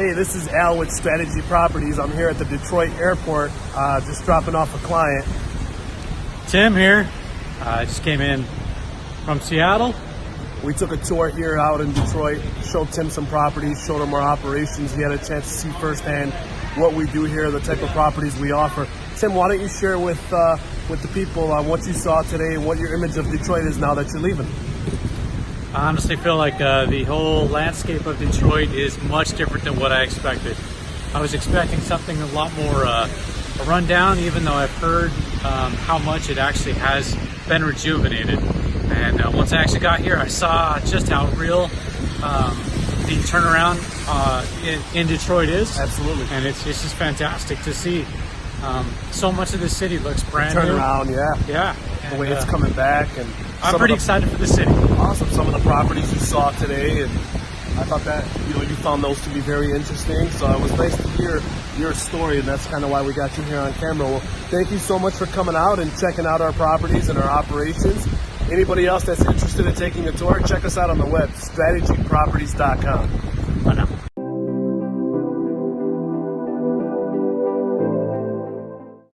Hey, this is Al with Strategy Properties. I'm here at the Detroit airport, uh, just dropping off a client. Tim here. Uh, I just came in from Seattle. We took a tour here out in Detroit, showed Tim some properties, showed him our operations. He had a chance to see firsthand what we do here, the type of properties we offer. Tim, why don't you share with uh, with the people uh, what you saw today and what your image of Detroit is now that you're leaving? I honestly feel like uh, the whole landscape of Detroit is much different than what I expected. I was expecting something a lot more uh, rundown, even though I've heard um, how much it actually has been rejuvenated. And uh, once I actually got here, I saw just how real um, the turnaround uh, in, in Detroit is. Absolutely. And it's, it's just fantastic to see. Um, so much of the city looks brand Turn new. around, yeah. Yeah. The way it's coming back, and I'm pretty the- excited for the city. awesome. Some of the properties you saw today, and I thought that you know you found those to be very interesting. So it was nice to hear your story, and that's kind of why we got you here on camera. Well, thank you so much for coming out and checking out our properties and our operations. Anybody else that's interested in taking a tour, check us out on the web, strategyproperties.com. Bye now.